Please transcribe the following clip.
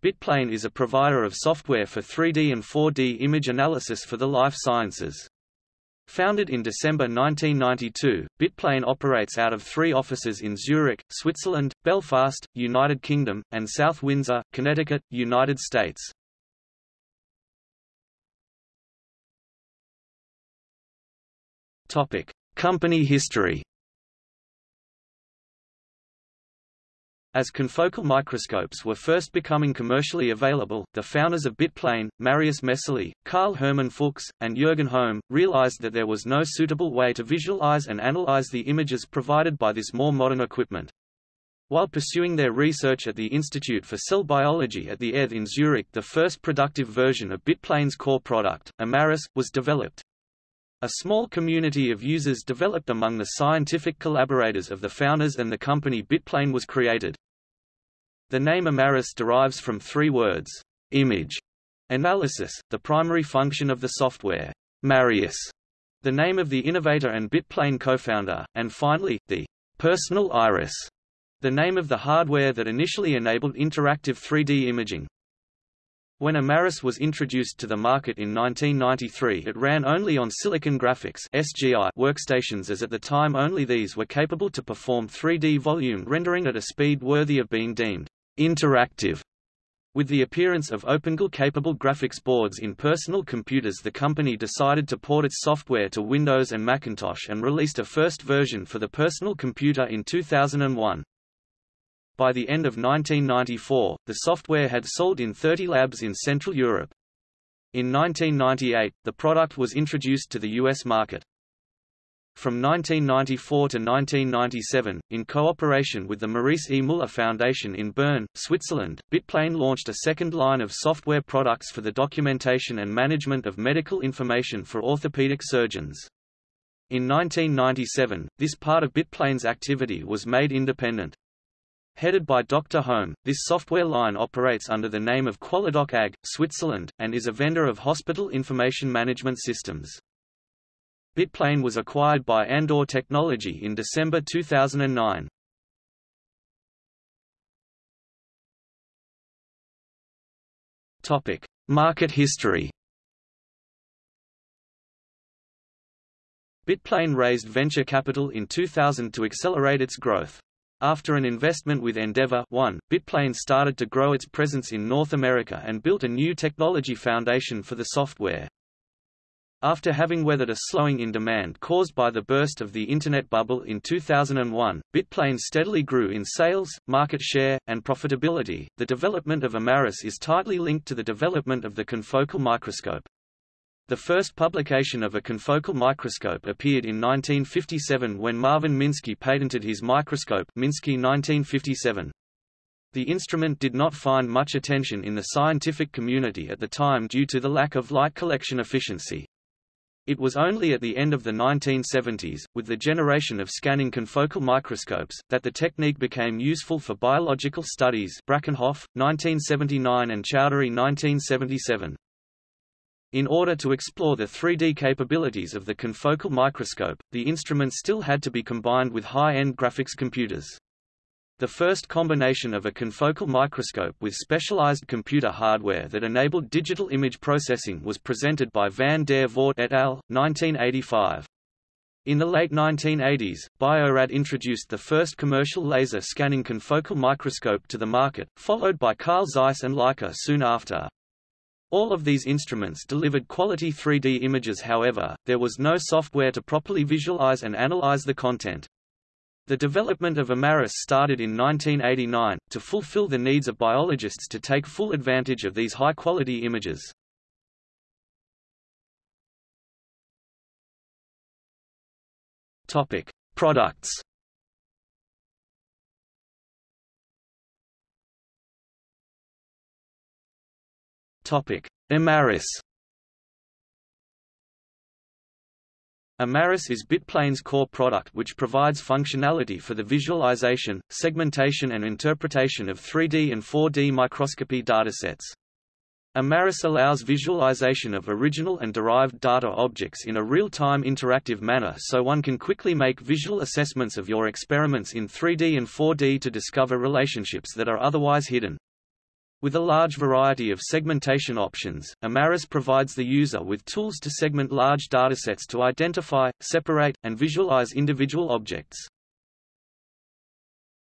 Bitplane is a provider of software for 3D and 4D image analysis for the life sciences. Founded in December 1992, Bitplane operates out of three offices in Zurich, Switzerland, Belfast, United Kingdom, and South Windsor, Connecticut, United States. Company history As confocal microscopes were first becoming commercially available, the founders of Bitplane, Marius Messerli, Karl Hermann Fuchs, and Jürgen Hohme, realized that there was no suitable way to visualize and analyze the images provided by this more modern equipment. While pursuing their research at the Institute for Cell Biology at the ETH in Zurich the first productive version of Bitplane's core product, Imaris, was developed. A small community of users developed among the scientific collaborators of the founders and the company Bitplane was created. The name Imaris derives from three words, image, analysis, the primary function of the software, Marius, the name of the innovator and Bitplane co-founder, and finally, the personal iris, the name of the hardware that initially enabled interactive 3D imaging. When Imaris was introduced to the market in 1993 it ran only on Silicon Graphics SGI workstations as at the time only these were capable to perform 3D volume rendering at a speed worthy of being deemed interactive. With the appearance of OpenGL-capable graphics boards in personal computers the company decided to port its software to Windows and Macintosh and released a first version for the personal computer in 2001. By the end of 1994, the software had sold in 30 labs in Central Europe. In 1998, the product was introduced to the U.S. market. From 1994 to 1997, in cooperation with the Maurice E. Müller Foundation in Bern, Switzerland, Bitplane launched a second line of software products for the documentation and management of medical information for orthopedic surgeons. In 1997, this part of Bitplane's activity was made independent. Headed by Dr. Hohme, this software line operates under the name of Qualidoc AG, Switzerland, and is a vendor of hospital information management systems. Bitplane was acquired by Andor Technology in December 2009. Topic: Market history. Bitplane raised venture capital in 2000 to accelerate its growth. After an investment with Endeavor One, Bitplane started to grow its presence in North America and built a new technology foundation for the software. After having weathered a slowing in demand caused by the burst of the Internet bubble in 2001, Bitplane steadily grew in sales, market share, and profitability. The development of Imaris is tightly linked to the development of the confocal microscope. The first publication of a confocal microscope appeared in 1957 when Marvin Minsky patented his microscope Minsky 1957. The instrument did not find much attention in the scientific community at the time due to the lack of light collection efficiency. It was only at the end of the 1970s, with the generation of scanning confocal microscopes, that the technique became useful for biological studies Brakenhoff, 1979 and Chowdhury 1977. In order to explore the 3D capabilities of the confocal microscope, the instrument still had to be combined with high-end graphics computers. The first combination of a confocal microscope with specialized computer hardware that enabled digital image processing was presented by van der Voort et al., 1985. In the late 1980s, Biorad introduced the first commercial laser scanning confocal microscope to the market, followed by Carl Zeiss and Leica soon after. All of these instruments delivered quality 3D images however, there was no software to properly visualize and analyze the content. The development of Imaris started in 1989, to fulfill the needs of biologists to take full advantage of these high-quality images. Topic: Products. Imaris. Imaris is Bitplane's core product which provides functionality for the visualization, segmentation and interpretation of 3D and 4D microscopy datasets. Imaris allows visualization of original and derived data objects in a real-time interactive manner so one can quickly make visual assessments of your experiments in 3D and 4D to discover relationships that are otherwise hidden. With a large variety of segmentation options, Imaris provides the user with tools to segment large datasets to identify, separate, and visualize individual objects.